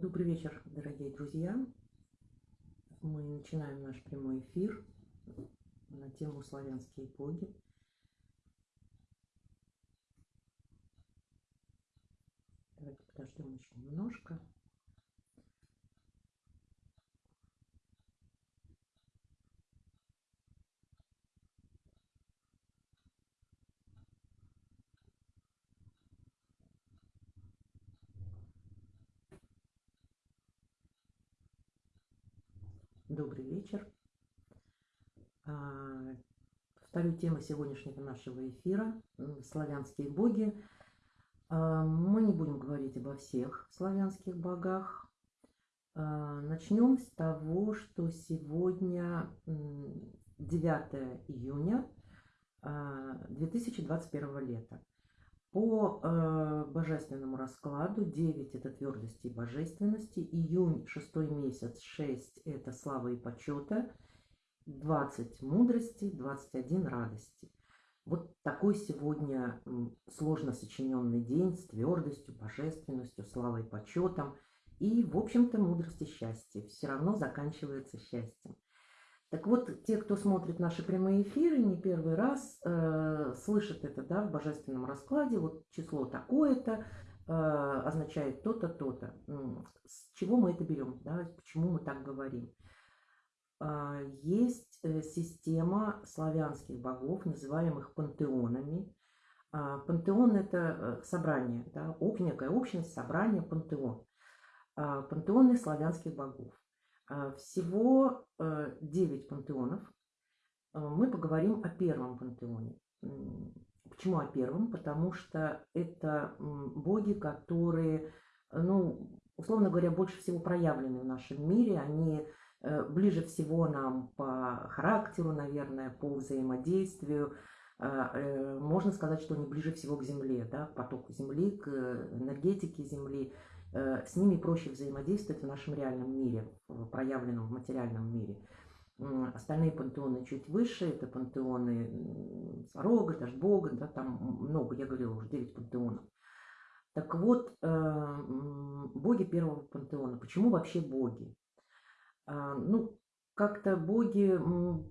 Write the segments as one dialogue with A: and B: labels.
A: Добрый вечер, дорогие друзья. Мы начинаем наш прямой эфир на тему «Славянские боги». Давайте подождем еще немножко. Добрый вечер. А, повторю тему сегодняшнего нашего эфира «Славянские боги». А, мы не будем говорить обо всех славянских богах. А, начнем с того, что сегодня 9 июня 2021 лета. По э, божественному раскладу 9 – это твердости и божественности, июнь – шестой месяц, 6 – это слава и почета, 20 – мудрости, 21 – радости. Вот такой сегодня сложно сочиненный день с твердостью, божественностью, славой и почетом. И, в общем-то, мудрость и счастье. Все равно заканчивается счастьем. Так вот, те, кто смотрит наши прямые эфиры, не первый раз э, слышат это да, в божественном раскладе. Вот число такое-то э, означает то-то, то-то. С чего мы это берем? Да, почему мы так говорим? Э, есть система славянских богов, называемых пантеонами. Э, пантеон – это э, собрание, да, некая общность, собрание, пантеон. Э, пантеоны славянских богов. А, всего 9 э, пантеонов. А, мы поговорим о первом пантеоне. Почему о первом? Потому что это боги, которые, ну, условно говоря, больше всего проявлены в нашем мире. Они э, ближе всего нам по характеру, наверное, по взаимодействию. Э, можно сказать, что они ближе всего к Земле, да, к потоку Земли, к энергетике Земли. Э, с ними проще взаимодействовать в нашем реальном мире, в проявленном в материальном мире. Остальные пантеоны чуть выше, это пантеоны Сварога, Дашбога, да, там много, я говорила уже, 9 пантеонов. Так вот, э, боги первого пантеона. Почему вообще боги? А, ну, как-то боги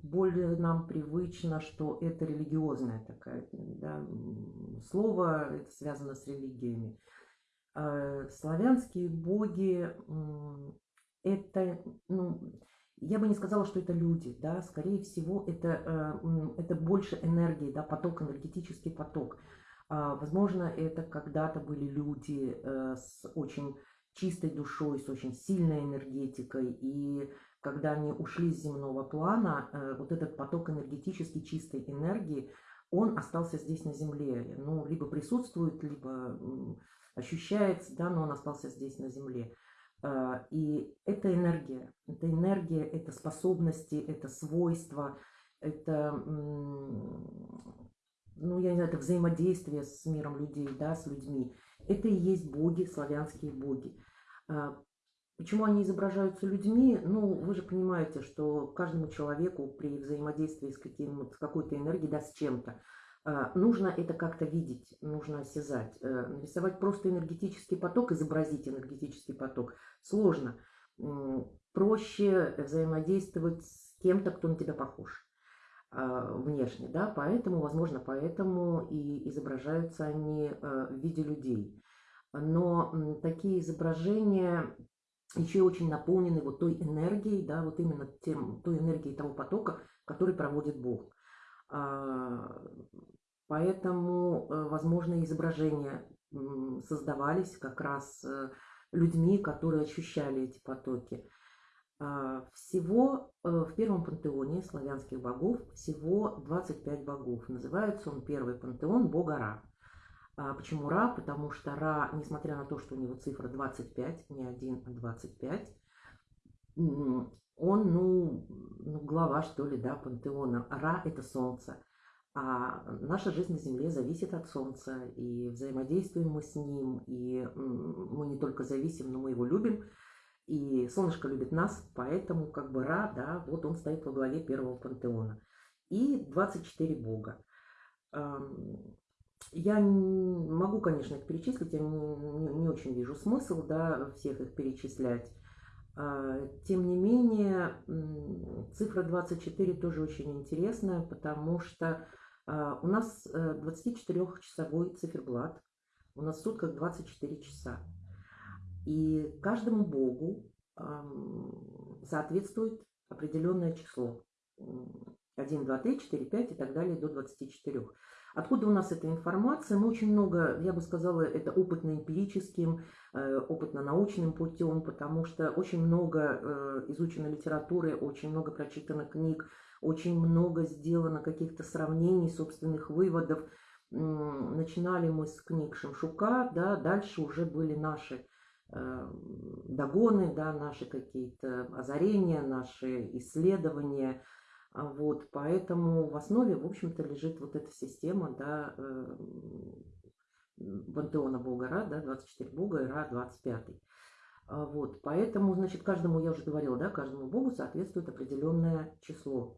A: более нам привычно, что это религиозное такое да, слово, это связано с религиями. Э, славянские боги – это, ну, я бы не сказала, что это люди, да, скорее всего, это, э, это больше энергии, да, поток, энергетический поток. А, возможно, это когда-то были люди э, с очень чистой душой, с очень сильной энергетикой, и когда они ушли с земного плана, вот этот поток энергетически чистой энергии, он остался здесь на Земле, ну, либо присутствует, либо ощущается, да, но он остался здесь на Земле. А, и это энергия, это энергия, это способности, это свойства, это, ну, я не знаю, это взаимодействие с миром людей, да, с людьми. Это и есть боги, славянские боги. А, почему они изображаются людьми? Ну, вы же понимаете, что каждому человеку при взаимодействии с, с какой-то энергией, да, с чем-то, нужно это как-то видеть, нужно осязать. Э, нарисовать просто энергетический поток, изобразить энергетический поток сложно. Проще взаимодействовать с кем-то, кто на тебя похож а, внешне, да, поэтому, возможно, поэтому и изображаются они э, в виде людей. Но такие изображения еще очень наполнены вот той энергией, да, вот именно тем, той энергией того потока, который проводит Бог. А, поэтому, э, возможно, изображения создавались как раз э, людьми, которые ощущали эти потоки. А, всего э, в первом пантеоне славянских богов всего 25 богов. Называется он первый пантеон бога Ра. А почему Ра? Потому что Ра, несмотря на то, что у него цифра 25, не 1, а 25, он, ну, ну, глава, что ли, да, пантеона. Ра – это солнце. А наша жизнь на Земле зависит от Солнца, и взаимодействуем мы с ним, и мы не только зависим, но мы его любим, и Солнышко любит нас, поэтому как бы Ра, да, вот он стоит во главе первого пантеона. И 24 бога. я могу, конечно, их перечислить, я не, не, очень вижу смысл, да, всех их перечислять. А, тем не менее, цифра 24 тоже очень интересная, потому что а, у нас 24-часовой э, циферблат, у нас в сутках 24 часа. И каждому богу соответствует определенное число. 1, 2, 3, 4, 5 и так далее до 24. Откуда у нас эта информация? Мы очень много, я бы сказала, это опытно-эмпирическим, опытно-научным путем, потому что очень много э, изучено литературы, очень много прочитано книг, очень много сделано каких-то сравнений, собственных выводов. Начинали мы с книг Шемшука, да, дальше уже были наши э, догоны, да, наши какие-то озарения, наши исследования – а вот, поэтому в основе, в общем-то, лежит вот эта система, да, э, пантеона Бога Ра, да, 24 Бога и Ра 25. А вот, поэтому, значит, каждому, я уже говорила, да, каждому Богу соответствует определенное число.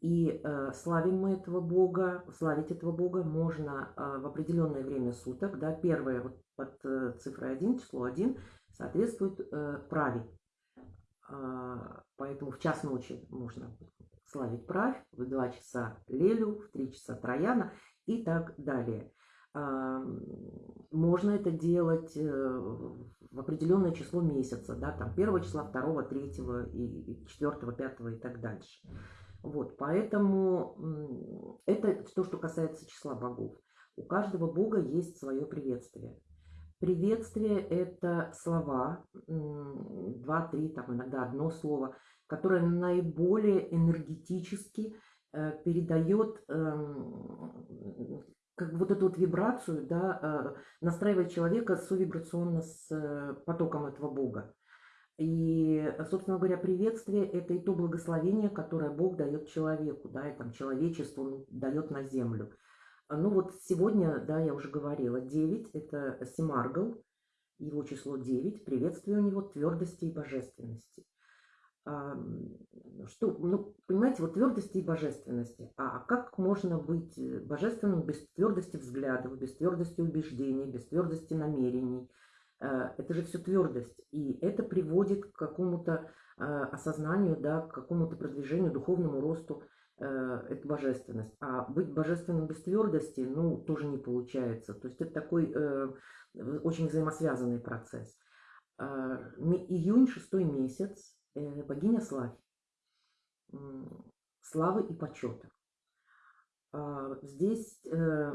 A: И э, славим мы этого Бога, славить этого Бога можно э, в определенное время суток, да, первое вот под э, цифрой 1, число 1, соответствует э, праве. Э, поэтому в час ночи можно славить правь, в 2 часа Лелю, в 3 часа Трояна и так далее. Можно это делать э, в определенное число месяца, да, там 1 числа, 2, 3 и 4, 5 и так дальше. Вот, поэтому это то, что касается числа богов. У каждого бога есть свое приветствие. Приветствие – это слова, два, три, там иногда одно слово – которая наиболее энергетически э, передает эм, как вот эту вот вибрацию, да, э, настраивает человека совибрационно с э, потоком этого Бога. И, собственно говоря, приветствие – это и то благословение, которое Бог дает человеку, да, и там человечеству дает на землю. Ну вот сегодня, да, я уже говорила, 9 – это Семаргл, его число 9, приветствие у него твердости и божественности что, ну, понимаете, вот твердости и божественности. А как можно быть э, божественным без твердости взглядов, без твердости убеждений, без твердости намерений? Э, это же все твердость. И это приводит к какому-то э, осознанию, да, к какому-то продвижению, духовному росту это божественность. А быть божественным без твердости, ну, тоже не получается. То есть это такой очень взаимосвязанный процесс. Э, июнь, шестой месяц, богиня Славь, славы и почета. А, здесь э,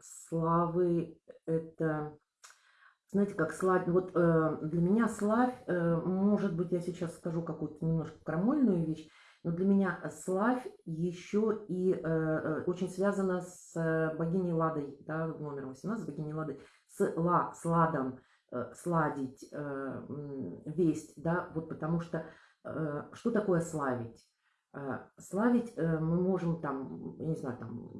A: славы это, знаете, как славь, вот э, для меня славь, может быть, я сейчас скажу какую-то немножко крамольную вещь, но для меня славь еще и очень связана с богиней Ладой, да, номер 18, богиней Ладой, с ла, с ладом, Э, сладить э, весть, да, вот потому что э, что такое славить? Славить мы можем там, я не знаю, там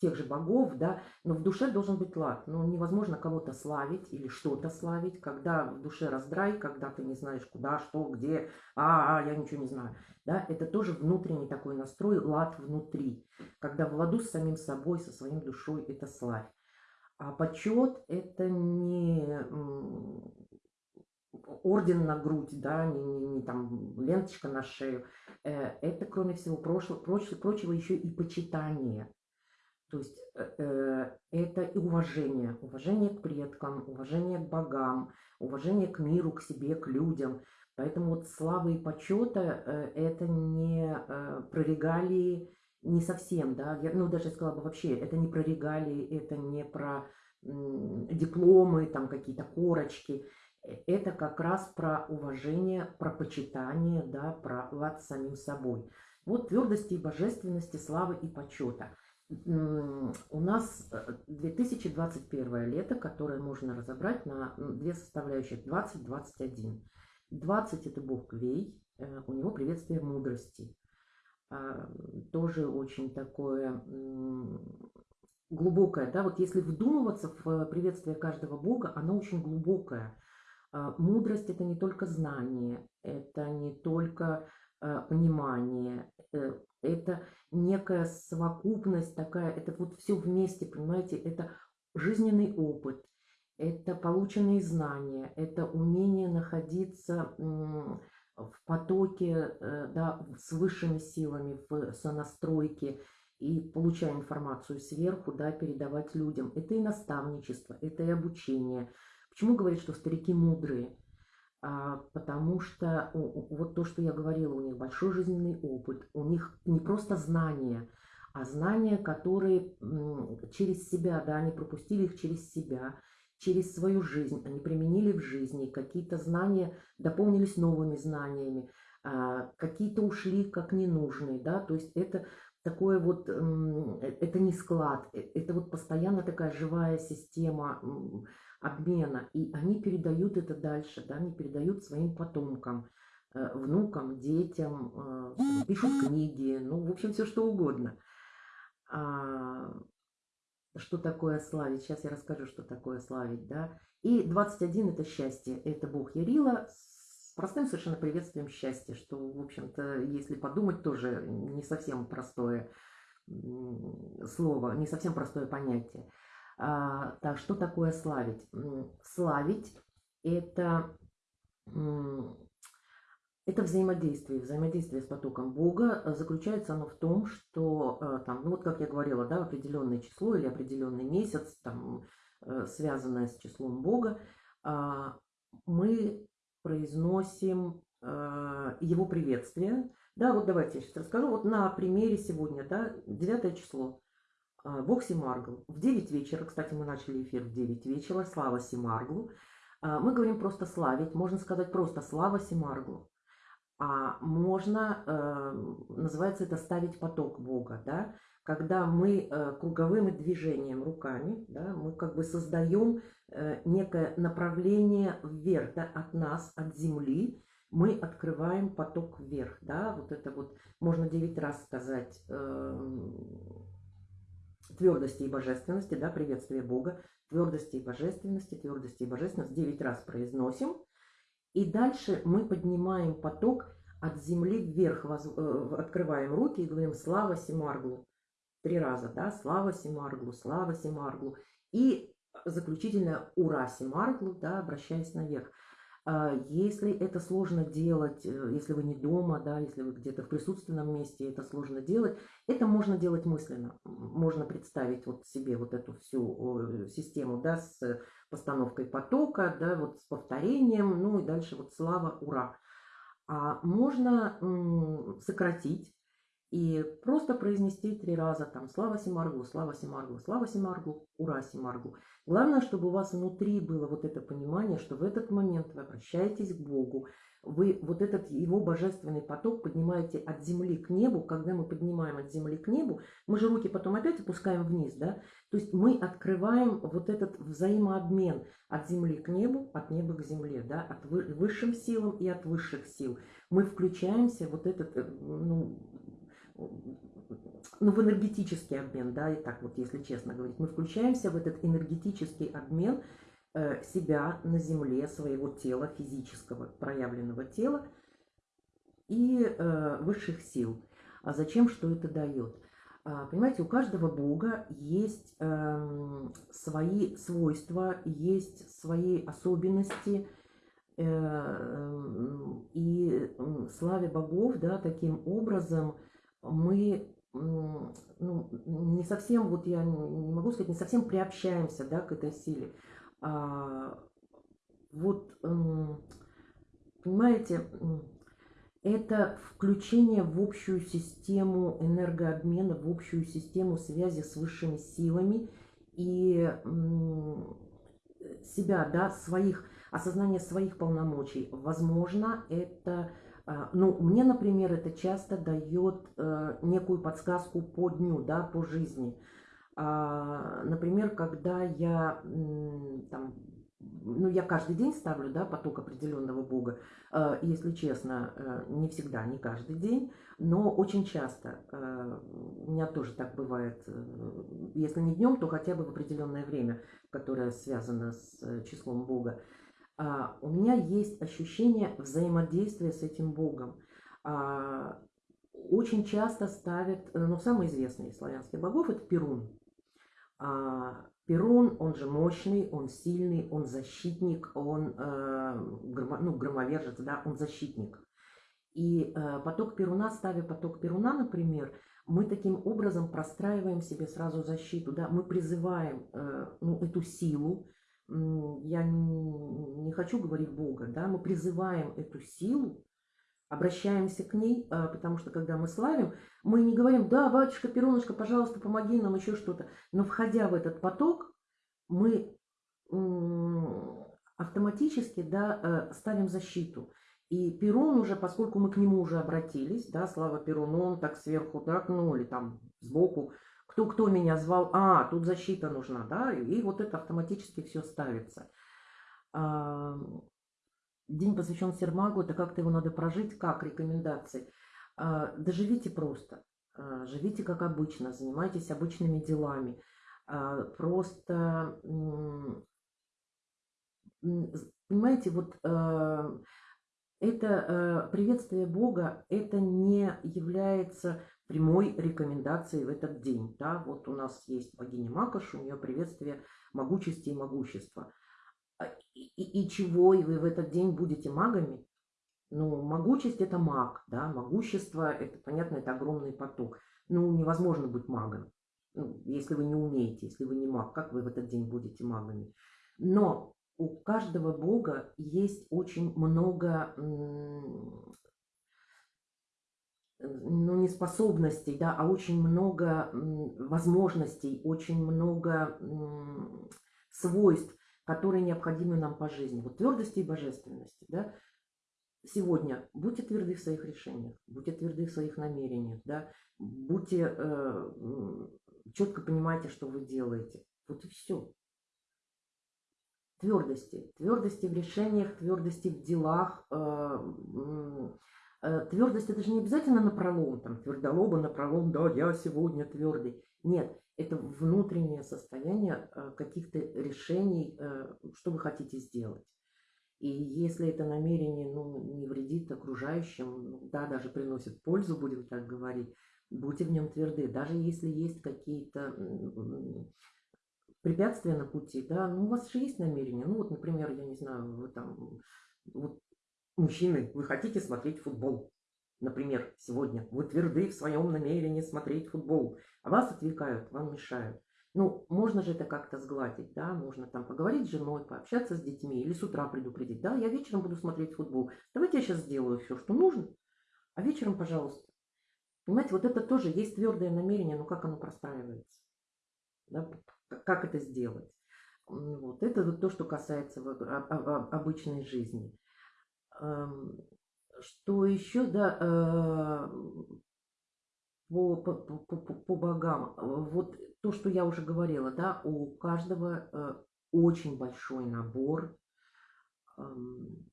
A: тех же богов, да, но в душе должен быть лад. Ну, невозможно кого-то славить или что-то славить, когда в душе раздрай, когда ты не знаешь куда, что, где, а, а, я ничего не знаю. Да, это тоже внутренний такой настрой, лад внутри. Когда в ладу с самим собой, со своим душой, это славь. А почет – это не орден на грудь, да, не, не, не там ленточка на шею. Э, это, кроме всего прочего, прочего, прочего еще и почитание. То есть э, э, это и уважение. Уважение к предкам, уважение к богам, уважение к миру, к себе, к людям. Поэтому вот славы и почета – это не про регалии, не совсем, да, я, ну, даже сказала бы вообще, это не про регалии, это не про дипломы, там какие-то корочки, э, это как раз про уважение, про почитание, да, про лад самим собой. Вот твердости и божественности, славы и почета. У нас 2021 э, лето, которое можно разобрать на две составляющих 20-21. 20 это бог Квей, э, у него приветствие мудрости. А, тоже очень такое глубокое. Да? Вот если вдумываться в приветствие каждого бога, оно очень глубокое. А, мудрость – это не только знание, это не только э, понимание, э, это некая совокупность такая, это вот все вместе, понимаете, это жизненный опыт, это полученные знания, это умение находиться в потоке э, да, с высшими силами, в сонастройке, и получая информацию сверху, да, передавать людям. Это и наставничество, это и обучение. Почему говорят, что старики мудрые? А, потому что вот то, что я говорила, у них большой жизненный опыт, у них не просто знания, а знания, которые через себя, да, они пропустили их через себя, через свою жизнь, они применили в жизни, какие-то знания дополнились новыми знаниями, а, какие-то ушли как ненужные, да, то есть это такое вот, э, это не склад, э, это вот постоянно такая живая система обмена, и они передают это дальше, да, они передают своим потомкам, э, внукам, детям, пишут книги, ну, в общем, все что угодно. Что такое славить? Сейчас я расскажу, что такое славить, да. И 21 – это счастье, это Бог Ярила с простым совершенно приветствием счастья, что, в общем-то, если подумать, тоже не совсем простое слово, не совсем простое понятие. А, так, что такое славить? Славить – это, это взаимодействие, взаимодействие с потоком Бога. Заключается оно в том, что, э, там, ну вот как я говорила, да, определенное число или определенный месяц, там, э, связанное с числом Бога, а, мы произносим э, его приветствие. Да, вот давайте я сейчас расскажу. Вот на примере сегодня, да, 9 число. Э, Бог Симаргл. В 9 вечера, кстати, мы начали эфир в 9 вечера. Слава Симарглу. Э, мы говорим просто славить. Можно сказать просто слава Симарглу. А можно, э, называется это ставить поток Бога, да, когда мы э, круговым движением руками, да, мы как бы создаем э, некое направление вверх, да, от нас, от земли, мы открываем поток вверх, да, вот это вот можно 9 раз сказать э, твердости и божественности, да, приветствие Бога, твердости и божественности, твердости и божественности, 9 раз произносим, и дальше мы поднимаем поток от земли вверх, э, открываем руки и говорим «Слава Симарглу!» три раза, да, слава Симарглу, слава Симарглу. И заключительное ура Симарглу, да, обращаясь наверх. А, если это сложно делать, э, если вы не дома, да, если вы где-то в присутственном месте, это сложно делать, это можно делать мысленно. Можно представить вот себе вот эту всю систему, да, с постановкой потока, да, вот с повторением, ну и дальше вот слава, ура. А можно сократить и просто произнести три раза там «Слава Симаргу, Слава Симаргу, Слава Симаргу, Ура Симаргу». Главное, чтобы у вас внутри было вот это понимание, что в этот момент вы обращаетесь к Богу, вы вот этот его божественный поток поднимаете от земли к небу. Когда мы поднимаем от земли к небу, мы же руки потом опять опускаем вниз, да? То есть мы открываем вот этот взаимообмен от земли к небу, от неба к земле, да? От высшим силам и от высших сил. Мы включаемся вот этот, э, ну, ну, в энергетический обмен, да, и так вот, если честно говорить, мы включаемся в этот энергетический обмен себя на земле, своего тела, физического проявленного тела и э, высших сил. А зачем, что это дает? А, понимаете, у каждого бога есть э, свои свойства, есть свои особенности, э, эм, и славе богов, да, таким образом – мы ну, не совсем, вот я не могу сказать, не совсем приобщаемся да, к этой силе. А, вот, понимаете, это включение в общую систему энергообмена, в общую систему связи с высшими силами и себя, да, своих, осознание своих полномочий. Возможно, это а, ну, мне, например, это часто дает э, некую подсказку по дню, да, по жизни. А, например, когда я там, ну, я каждый день ставлю, да, поток определенного Бога, э, если честно, э, не всегда, не каждый день, но очень часто, у меня тоже так бывает, если не днем, то хотя бы в определенное время, которое связано с числом Бога. А, у меня есть ощущение взаимодействия с этим Богом. А, очень часто ставят, э, ну, самый известный из славянских богов – это Перун. А, Перун, он же мощный, он сильный, он защитник, он э, ну, громовержец, да, он защитник. И э, поток Перуна, ставя поток Перуна, например, мы таким образом простраиваем себе сразу защиту, да, мы призываем э, ну, эту силу, я не, не хочу говорить Бога, да, мы призываем эту силу, обращаемся к ней, а, потому что когда мы славим, мы не говорим, да, батюшка, Перуночка, пожалуйста, помоги нам, еще что-то. Но входя в этот поток, мы автоматически да, э, ставим защиту. И Перун уже, поскольку мы к нему уже обратились, да, слава Перуну, он так сверху, так, ну, или там сбоку, кто, кто меня звал, а, тут защита нужна, да, и, и вот это автоматически все ставится. День посвящен Сермагу, это как-то его надо прожить, как рекомендации. А, да живите просто, а, живите как обычно, занимайтесь обычными делами. А, просто, понимаете, вот это приветствие Бога, это не является прямой рекомендацией в этот день. Да? Вот у нас есть богиня Макаш, у нее приветствие могучести и могущества. А, и, и, чего, и вы в этот день будете магами? Ну, могучесть – это маг, да, могущество – это, понятно, это огромный поток. Ну, невозможно быть магом, ну, если вы не умеете, если вы не маг, как вы в этот день будете магами? Но у каждого бога есть очень много, ну, не способностей, да, а очень много возможностей, очень много свойств, которые необходимы нам по жизни. Вот твердости и божественности. Да? Сегодня будьте тверды в своих решениях, будьте тверды в своих намерениях, да? будьте, э, четко понимайте, что вы делаете. Вот и все. Твердости. Твердости в решениях, твердости в делах. Э, э, твердость это же не обязательно на пролом, там, твердолоба на пролом, да, я сегодня твердый. Нет, это внутреннее состояние э, каких-то решений, э, что вы хотите сделать. И если это намерение ну, не вредит окружающим, ну, да, даже приносит пользу, будем так говорить, будьте в нем тверды. Даже если есть какие-то препятствия на пути, да, ну у вас же есть намерение. Ну вот, например, я не знаю, вы там, вот мужчины, вы хотите смотреть футбол, например, сегодня. Вы тверды в своем намерении смотреть футбол а вас отвлекают, вам мешают. Ну, можно же это как-то сгладить, да, можно там поговорить с женой, пообщаться с детьми или с утра предупредить, да, я вечером буду смотреть футбол, давайте я сейчас сделаю все, что нужно, а вечером, пожалуйста. Понимаете, вот это тоже есть твердое намерение, но как оно простраивается, да, как это сделать. Вот это вот то, что касается обычной жизни. Что еще, да, э, по, по, по, по богам. Вот то, что я уже говорила, да, у каждого э, очень большой набор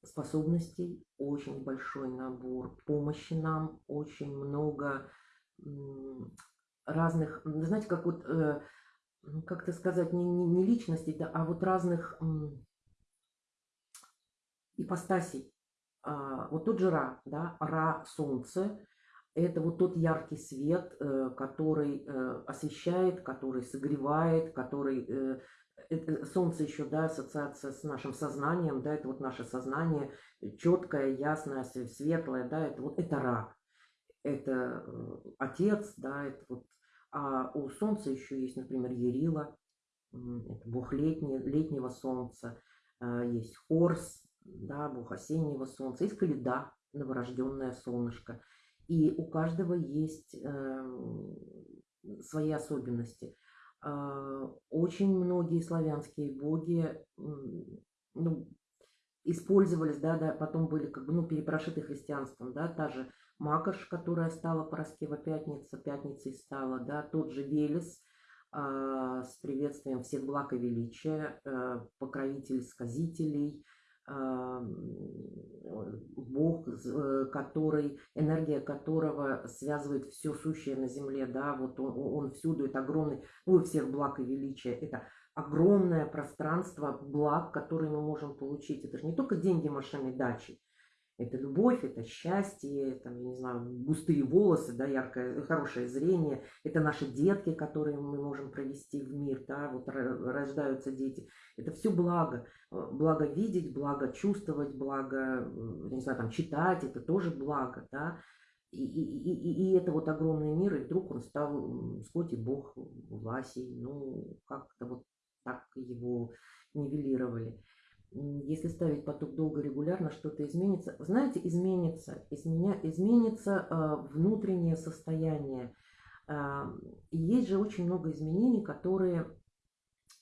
A: способностей, очень большой набор помощи нам, очень много разных, знаете, как вот, э, как-то сказать, не, не, не личностей, да, а вот разных ипостасей. А, вот тот же Ра, да, Ра – солнце, это вот тот яркий свет, э, который э, освещает, который согревает, который... Э, солнце еще, да, ассоциация с нашим сознанием, да, это вот наше сознание, четкое, ясное, светлое, да, это вот это Ра, это Отец, да, это вот... А у Солнца еще есть, например, Ерила, это бог летнего солнца, есть Хорс, да, бог осеннего солнца, есть Каледа, новорожденное солнышко – и у каждого есть э, свои особенности. Э, очень многие славянские боги ну, использовались, да, да, потом были как бы, ну, перепрошиты христианством, да, та же Макаш, которая стала Пороскева Пятница, Пятницей стала, да, тот же Велес э, с приветствием всех благ и величия, э, покровитель сказителей, Бог, э, который, энергия которого связывает все сущее на земле, да, вот он, он всюду, это огромный, ну, всех благ и величия, это огромное пространство благ, которые мы можем получить. Это же не только деньги, машины, дачи, Это любовь, это счастье, там, я не знаю, густые волосы, да, яркое, хорошее зрение. Это наши детки, которые мы можем провести в мир, да, вот рождаются дети. Это все благо. Благо видеть, благо чувствовать, благо, не знаю, там, читать, это тоже благо, да. И, и, и, и это вот огромный мир, и вдруг он стал Скотти Бог Власей, ну, как-то вот так его нивелировали если ставить поток долго регулярно, что-то изменится. Знаете, изменится, изменя, изменится э, внутреннее состояние. Э, и есть же очень много изменений, которые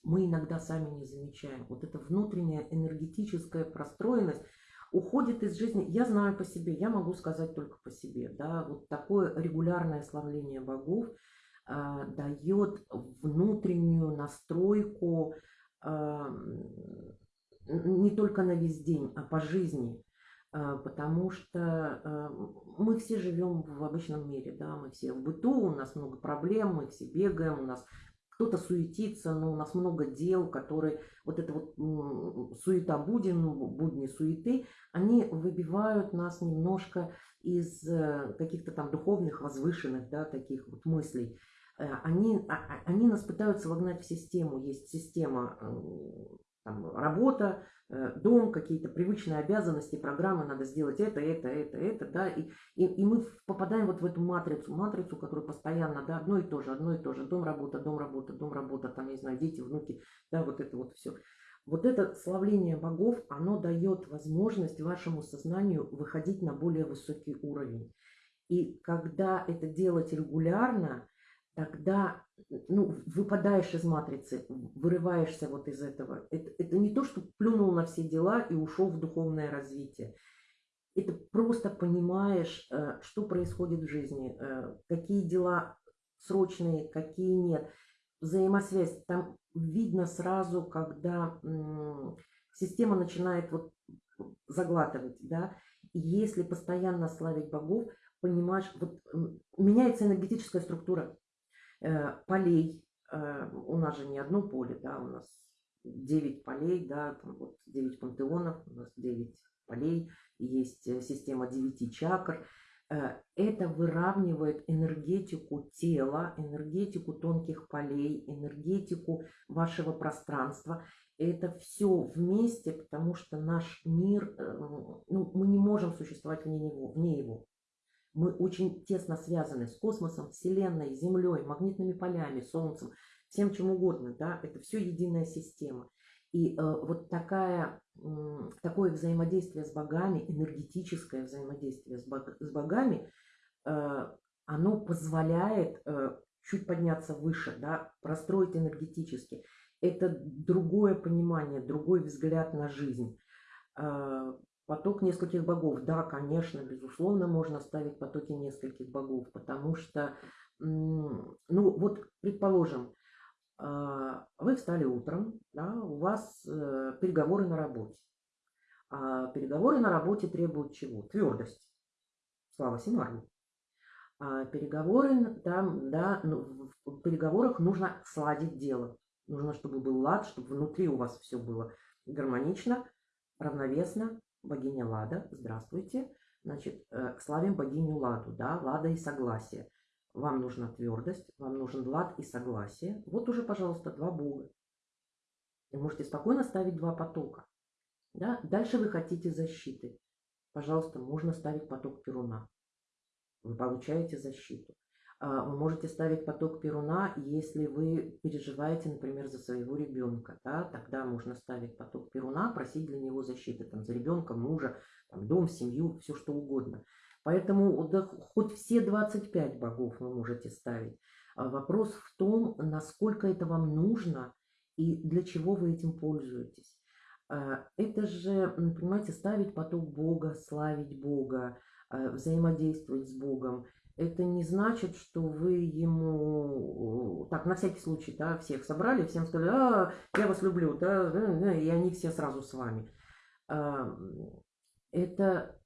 A: мы иногда сами не замечаем. Вот эта внутренняя энергетическая простроенность уходит из жизни. Я знаю по себе, я могу сказать только по себе. Да, вот такое регулярное славление богов э, дает внутреннюю настройку не только на весь день, а по жизни. А, потому что а, мы все живем в обычном мире, да, мы все в быту, у нас много проблем, мы все бегаем, у нас кто-то суетится, но у нас много дел, которые, вот это вот суета буден, будни суеты, они выбивают нас немножко из э, каких-то там духовных, возвышенных, да, таких вот мыслей. Э, они, а, они нас пытаются вогнать в систему. Есть система там, работа, э, дом, какие-то привычные обязанности, программы, надо сделать это, это, это, это, да, и, и, и мы попадаем вот в эту матрицу, матрицу, которая постоянно, да, одно и то же, одно и то же, дом, работа, дом, работа, дом, работа, там, не знаю, дети, внуки, да, вот это вот все. Вот это славление богов, оно дает возможность вашему сознанию выходить на более высокий уровень. И когда это делать регулярно, тогда ну, выпадаешь из матрицы, вырываешься вот из этого. Это, это не то, что плюнул на все дела и ушел в духовное развитие. Это просто понимаешь, э, что происходит в жизни, э, какие дела срочные, какие нет. Взаимосвязь. Там видно сразу, когда система начинает вот заглатывать, да. И если постоянно славить богов, понимаешь, вот меняется энергетическая структура полей. Э, у нас же не одно поле, да, у нас 9 полей, да, там вот 9 пантеонов, у нас 9 полей, есть э, система 9 чакр. Это выравнивает энергетику тела, энергетику тонких полей, энергетику вашего пространства. Это все вместе, потому что наш мир, ну, мы не можем существовать вне него. Вне его. Мы очень тесно связаны с космосом, Вселенной, Землей, магнитными полями, Солнцем, всем чем угодно. Да? Это все единая система. И э, вот такая, э, такое взаимодействие с богами, энергетическое взаимодействие с, бог, с богами, э, оно позволяет э, чуть подняться выше, да, простроить энергетически. Это другое понимание, другой взгляд на жизнь. Э, Поток нескольких богов. Да, конечно, безусловно, можно ставить потоки нескольких богов, потому что, ну вот, предположим, а, вы встали утром, да, у вас э, переговоры на работе. А переговоры на работе требуют чего? Твердость. Слава Синару. А переговоры, там, да, ну, в переговорах нужно сладить дело. Нужно, чтобы был лад, чтобы внутри у вас все было гармонично, равновесно, богиня Лада, здравствуйте. Значит, э, славим богиню Ладу, да, Лада и согласие. Вам нужна твердость, вам нужен лад и согласие. Вот уже, пожалуйста, два бога. И можете спокойно ставить два потока. Да? Дальше вы хотите защиты. Пожалуйста, можно ставить поток Перуна. Вы получаете защиту. А, вы можете ставить поток Перуна, если вы переживаете, например, за своего ребенка. Да? Тогда можно ставить поток Перуна, просить для него защиты, там, за ребенка, мужа, там, дом, семью, все что угодно. Поэтому да, хоть все 25 богов вы можете ставить. А вопрос в том, насколько это вам нужно и для чего вы этим пользуетесь. А, это же, понимаете, ставить поток Бога, славить Бога, взаимодействовать с Богом – это не значит, что вы ему, так, на всякий случай, да, всех собрали, всем сказали, а, я вас люблю, да, и они все сразу с вами. Это,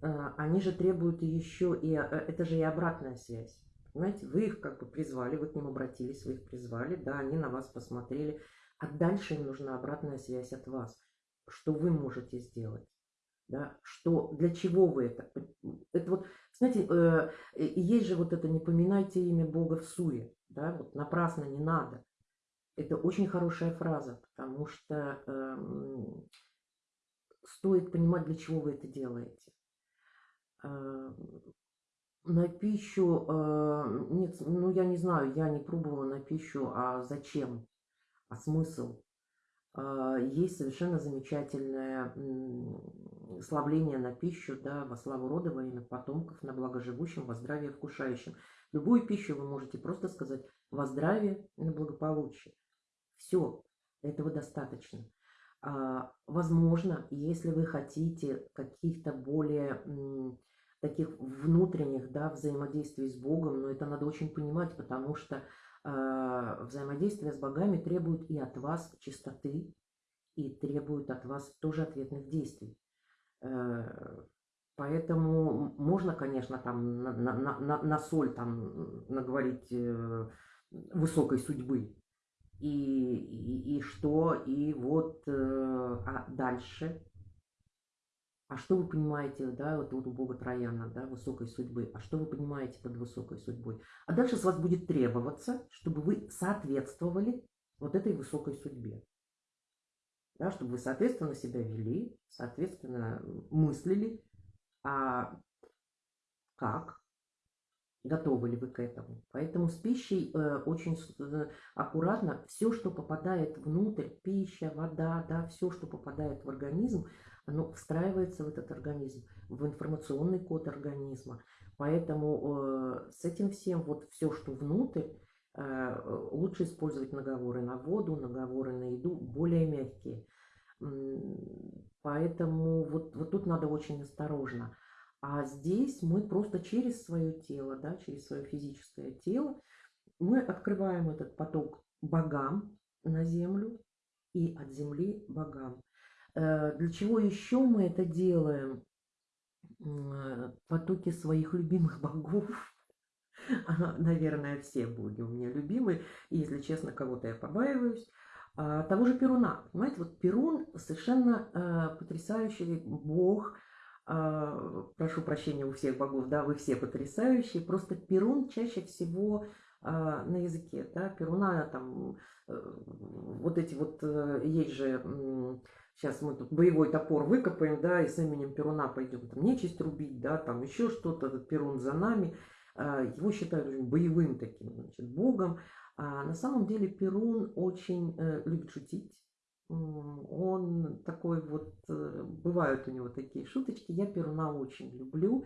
A: а, они же требуют еще и, а, это же и обратная связь. Понимаете, вы их как бы призвали, вы к ним обратились, вы их призвали, да, они на вас посмотрели, а дальше им нужна обратная связь от вас. Что вы можете сделать? Да? Что, для чего вы это? Это вот, знаете, э, есть же вот это «не поминайте имя Бога в суе». Да? Вот напрасно не надо. Это очень хорошая фраза, потому что э, стоит понимать, для чего вы это делаете. Э, на пищу, э, нет, ну я не знаю, я не пробовала на пищу, а зачем, а смысл. Э, есть совершенно замечательное славление на пищу, да, во славу рода, во имя потомков, на благо живущим, во здравие вкушающим. Любую пищу вы можете просто сказать во здравие и на благополучие. Все, этого достаточно. А, возможно, если вы хотите каких-то более таких внутренних да, взаимодействий с Богом, но это надо очень понимать, потому что э, взаимодействие с богами требует и от вас чистоты, и требует от вас тоже ответных действий. Э, поэтому можно, конечно, там на, на, на, на соль там наговорить э, высокой судьбы, и, и, и что, и вот, э, а дальше, а что вы понимаете, да, вот, вот у Бога Трояна, да, высокой судьбы, а что вы понимаете под высокой судьбой? А дальше с вас будет требоваться, чтобы вы соответствовали вот этой высокой судьбе. Да, чтобы вы соответственно себя вели, соответственно мыслили, а как, готовы ли вы к этому. Поэтому с пищей э, очень э, аккуратно. Все, что попадает внутрь, пища, вода, да, все, что попадает в организм, оно встраивается в этот организм, в информационный код организма. Поэтому э, с этим всем, вот все, что внутрь, лучше использовать наговоры на воду, наговоры на еду, более мягкие. Поэтому вот, вот тут надо очень осторожно. А здесь мы просто через свое тело, да, через свое физическое тело, мы открываем этот поток богам на землю и от земли богам. Э, для чего еще мы это делаем? Потоки своих любимых богов. Наверное, все боги у меня любимые. И, если честно, кого-то я побаиваюсь. А, того же Перуна. Понимаете, вот Перун совершенно э, потрясающий бог. А, прошу прощения у всех богов, да, вы все потрясающие. Просто Перун чаще всего а, на языке, да, Перуна там, э, вот эти вот, есть же сейчас мы тут боевой топор выкопаем, да, и с именем Перуна пойдем там нечисть рубить, да, там еще что-то, Перун за нами. А, его считают боевым таким, значит, богом. А на самом деле Перун очень э, любит шутить. Он такой вот, э, бывают у него такие шуточки. Я Перуна очень люблю.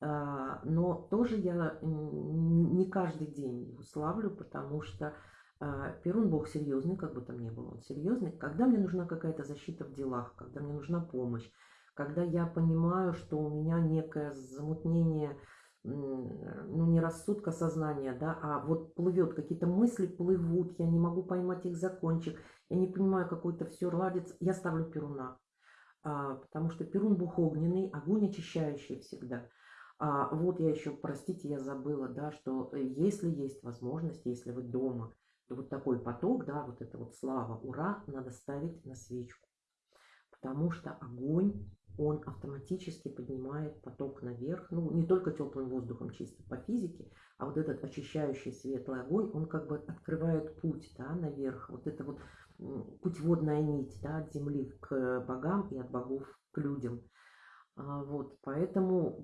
A: А, но тоже я не каждый день его славлю, потому что а, Перун Бог серьезный, как бы там ни был он серьезный. Когда мне нужна какая-то защита в делах, когда мне нужна помощь, когда я понимаю, что у меня некое замутнение, ну не рассудка сознания, да, а вот плывет, какие-то мысли плывут, я не могу поймать их закончик, я не понимаю, какой-то все ладится, я ставлю Перуна. А, потому что Перун Бог огненный, огонь очищающий всегда. А вот я еще, простите, я забыла, да, что э, если есть возможность, если вы дома, и вот такой поток, да, вот это вот слава, ура, надо ставить на свечку. Потому что огонь, он автоматически поднимает поток наверх. Ну, не только теплым воздухом чисто по физике, а вот этот очищающий светлый огонь, он как бы открывает путь, да, наверх. Вот это вот путеводная нить, да, от земли к богам и от богов к людям. А, вот, поэтому,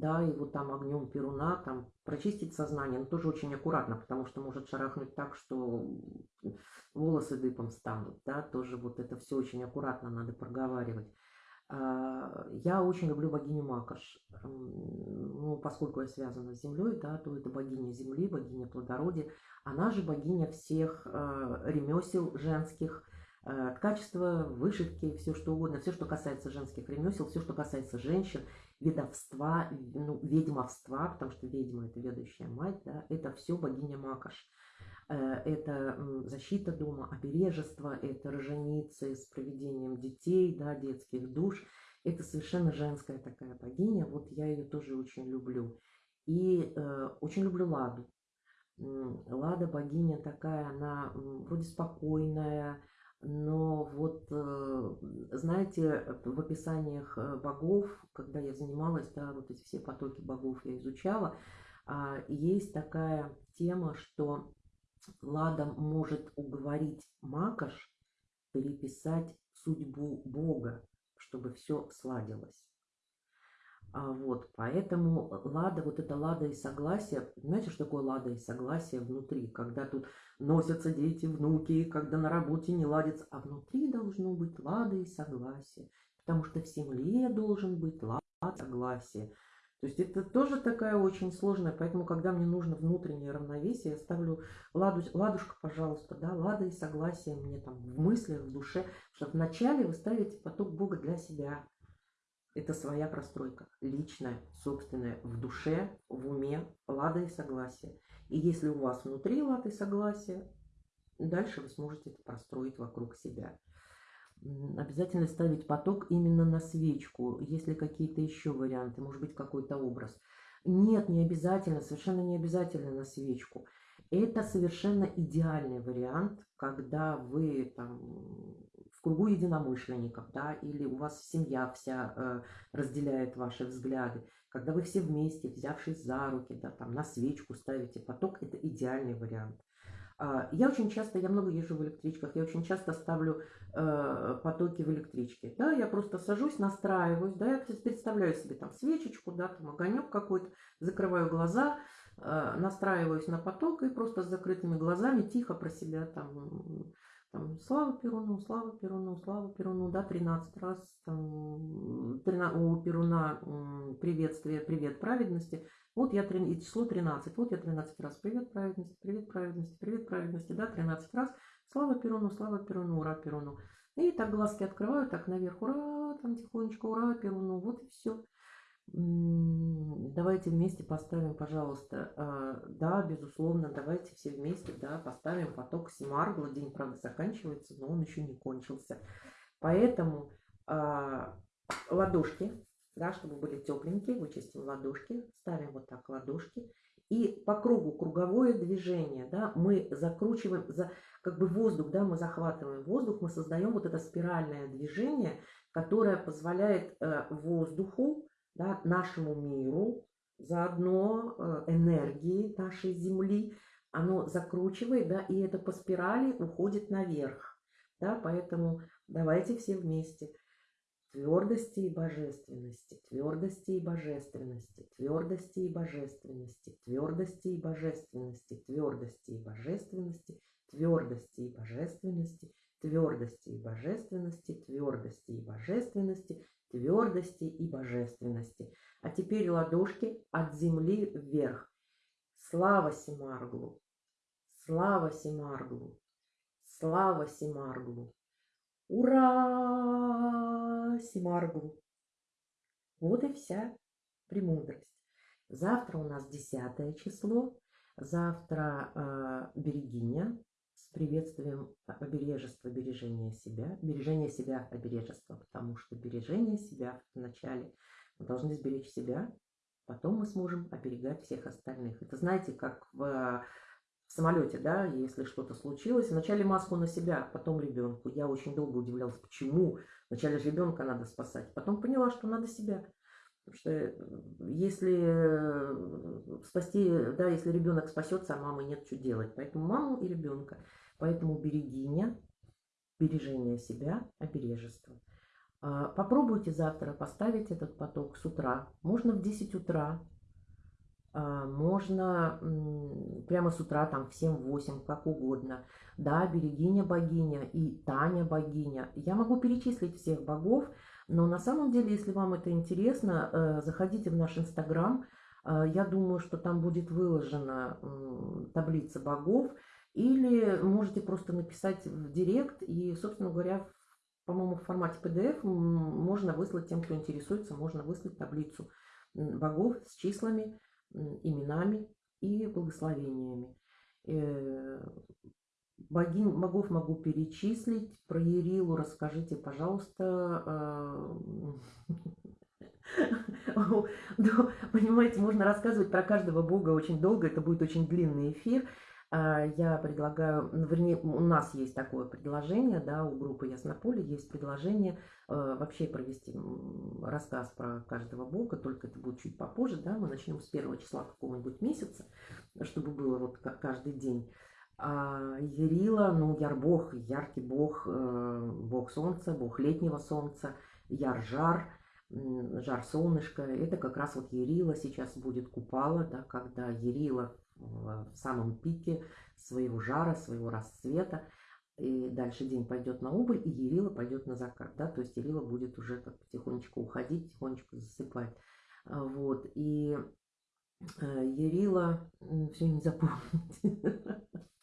A: да, вот там огнем перуна, там прочистить сознание, но тоже очень аккуратно, потому что может шарахнуть так, что волосы дыбом станут, да, тоже вот это все очень аккуратно надо проговаривать. А, я очень люблю богиню Макаш, ну, поскольку я связана с землей, да, то это богиня земли, богиня плодородия, она же богиня всех а, ремесел женских, Э, ткачество, вышивки, все что угодно, все, что касается женских ремесел, все, что касается женщин, ведовства, ну, ведьмовства, потому что ведьма – это ведущая мать, да, это все богиня Макаш. Э, это защита дома, обережество, это роженицы с проведением детей, да, детских душ. Это совершенно женская такая богиня, вот я ее тоже очень люблю. И э, очень люблю Ладу. Лада богиня такая, она вроде спокойная, Но вот, э, знаете, в описаниях э, богов, когда я занималась, да, вот эти все потоки богов я изучала, а, есть такая тема, что Лада может уговорить Макаш переписать судьбу Бога, чтобы все сладилось. А вот, поэтому лада, вот это лада и согласие, знаете, что такое лада и согласие внутри, когда тут носятся дети, внуки, когда на работе не ладится, а внутри должно быть лада и согласие, потому что в земле должен быть лада и согласие. То есть это тоже такая очень сложная, поэтому, когда мне нужно внутреннее равновесие, я ставлю ладу, ладушка, пожалуйста, да, лада и согласие мне там в мыслях, в душе, что вначале вы ставите поток Бога для себя, это своя простройка, личная, собственная, в душе, в уме, лада и согласие. И если у вас внутри лада и согласие, дальше вы сможете это простроить вокруг себя. Обязательно ставить поток именно на свечку, если какие-то еще варианты, может быть какой-то образ. Нет, не обязательно, совершенно не обязательно на свечку. Это совершенно идеальный вариант, когда вы там кругу единомышленников, да, или у вас семья вся э, разделяет ваши взгляды, когда вы все вместе, взявшись за руки, да, там на свечку ставите поток, это идеальный вариант. Э, я очень часто, я много езжу в электричках, я очень часто ставлю э, потоки в электричке, да, я просто сажусь, настраиваюсь, да, я представляю себе там свечечку, да, там огонек какой-то, закрываю глаза, э, настраиваюсь на поток и просто с закрытыми глазами тихо про себя там там, слава Перуну, слава Перуну, слава Перуну, да, 13 раз там, 13, у Перуна приветствие, привет праведности, вот я, и число 13, вот я 13 раз, привет праведности, привет праведности, привет праведности, да, 13 раз, слава Перуну, слава Перуну, ура Перуну. И так глазки открываю, так наверх, ура, там тихонечко, ура Перуну, вот и все. Давайте вместе поставим, пожалуйста, а, да, безусловно, давайте все вместе, да, поставим поток Семаргла. День, правда, заканчивается, но он еще не кончился. Поэтому а, ладошки, да, чтобы были тепленькие, вычистим ладошки, ставим вот так ладошки. И по кругу круговое движение, да, мы закручиваем, за, как бы воздух, да, мы захватываем воздух, мы создаем вот это спиральное движение, которое позволяет э, воздуху да, нашему миру, заодно э, энергии нашей Земли, оно закручивает, да, и это по спирали уходит наверх. Да, поэтому давайте все вместе. Твердости и божественности, твердости и божественности, твердости и божественности, твердости и божественности, твердости и божественности, твердости и божественности, твердости и божественности, твердости и божественности, твердости и божественности. А теперь ладошки от земли вверх. Слава Симарглу! Слава Симарглу! Слава Симарглу! Ура! Симарглу! Вот и вся премудрость. Завтра у нас десятое число. Завтра э, Берегиня, с приветствием обережества, бережения себя, бережения себя, обережества, потому что бережение себя вначале мы должны сберечь себя, потом мы сможем оберегать всех остальных. Это знаете, как в, в самолете, да, если что-то случилось, вначале маску на себя, потом ребенку. Я очень долго удивлялась, почему вначале ребенка надо спасать, потом поняла, что надо себя. Потому что э, если э, спасти, да, если ребенок спасется, а мамы нет, что делать. Поэтому маму и ребенка. Поэтому берегиня, бережение себя, обережество. А, попробуйте завтра поставить этот поток с утра. Можно в 10 утра, а, можно прямо с утра, там в 7-8, как угодно. Да, берегиня богиня и Таня богиня. Я могу перечислить всех богов, но на самом деле, если вам это интересно, э, заходите в наш инстаграм. Э, я думаю, что там будет выложена таблица богов. Или можете просто написать в директ. И, собственно говоря, по-моему, в формате PDF можно выслать тем, кто интересуется, можно выслать таблицу богов с числами, именами и благословениями. Э, Богинь, богов могу перечислить. Про Ерилу расскажите, пожалуйста. Ну, понимаете, можно рассказывать про каждого бога очень долго. Это будет очень длинный эфир. А, я предлагаю, ну, вернее, у нас есть такое предложение, да, у группы Яснополе есть предложение э, вообще провести рассказ про каждого бога, только это будет чуть попозже, да, мы начнем с первого числа какого-нибудь месяца, чтобы было вот каждый день. А Ярила, ну, яр-бог, яркий бог, э, бог солнца, бог летнего солнца, яр-жар, жар солнышко, это как раз вот Ярила сейчас будет купала, да, когда Ярила в самом пике своего жара, своего расцвета. И дальше день пойдет на убыль, и Ерила пойдет на закат. Да? То есть Ерила будет уже как потихонечку уходить, потихонечку засыпать. А, вот. И э, все не запомнить.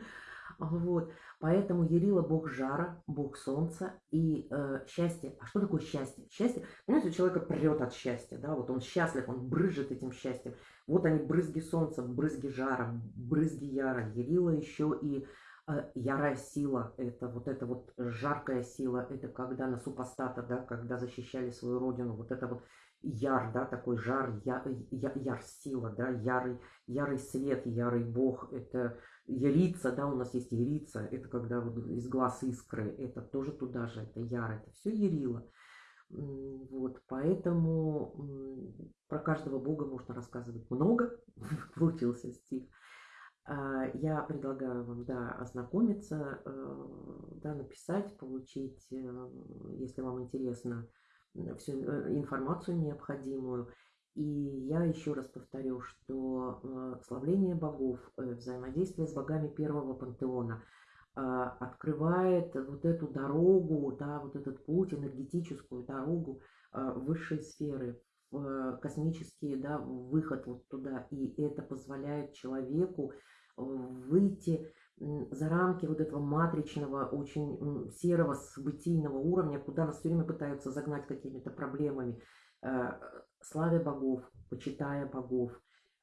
A: Вот. Поэтому Ярила бог жара, бог солнца и э, счастье. А что такое счастье? Счастье, понимаете, у человека прет от счастья, да, вот он счастлив, он брызжет этим счастьем. Вот они, брызги солнца, брызги жара, брызги яра. Ярила еще и э, ярая сила, это вот эта вот жаркая сила, это когда на супостата, да, когда защищали свою родину, вот это вот яр, да, такой жар, я, я, яр сила, да, ярый, ярый свет, ярый бог, это Ярица, да, у нас есть ярица, это когда вот из глаз искры, это тоже туда же, это яр, это все ярило. Вот, поэтому про каждого бога можно рассказывать много, получился стих. А, я предлагаю вам, да, ознакомиться, э, да, написать, получить, э, если вам интересно, всю э, информацию необходимую. И я еще раз повторю, что э, славление богов, э, взаимодействие с богами первого пантеона э, открывает вот эту дорогу, да, вот этот путь, энергетическую дорогу высшей сферы, космический да, выход вот туда. И это позволяет человеку выйти за рамки вот этого матричного, очень серого, событийного уровня, куда нас все время пытаются загнать какими-то проблемами славя богов, почитая богов,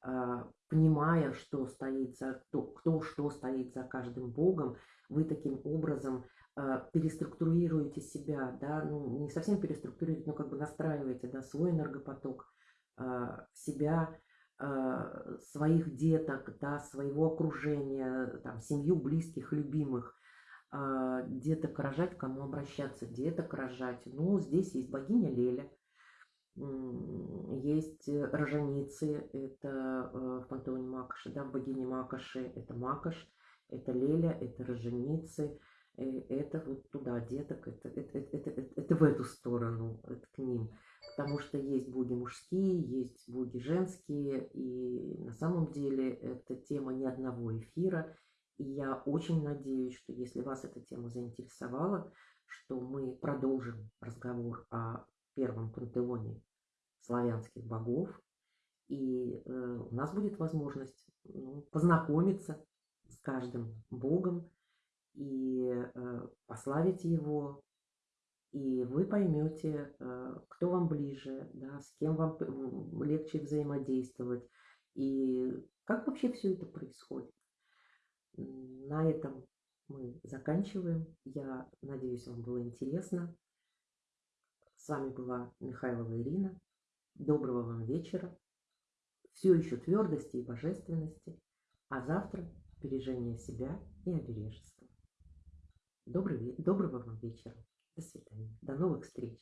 A: а, понимая, что стоит за, кто, кто что стоит за каждым богом, вы таким образом а, переструктурируете себя, да, ну, не совсем переструктурируете, но как бы настраиваете, да, свой энергопоток, а, себя, своих деток, да, своего окружения, там, семью, близких, любимых, деток рожать, кому обращаться, деток рожать. Ну, здесь есть богиня Леля, есть э, роженицы, это э, в пантеоне Макоши, да, в богине Макоши это Макош, это Леля, это роженицы, э, это вот туда деток, это, это, это, это, это в эту сторону, это к ним. Потому что есть боги мужские, есть боги женские, и на самом деле это тема ни одного эфира. И я очень надеюсь, что если вас эта тема заинтересовала, что мы продолжим разговор о первом пантеоне славянских богов. И э, у нас будет возможность ну, познакомиться с каждым богом и э, пославить его. И вы поймете, э, кто вам ближе, да, с кем вам легче взаимодействовать и как вообще все это происходит. На этом мы заканчиваем. Я надеюсь, вам было интересно. С вами была Михайлова Ирина. Доброго вам вечера. Все еще твердости и божественности. А завтра бережение себя и обережества. Добрый, доброго вам вечера. До свидания. До новых встреч.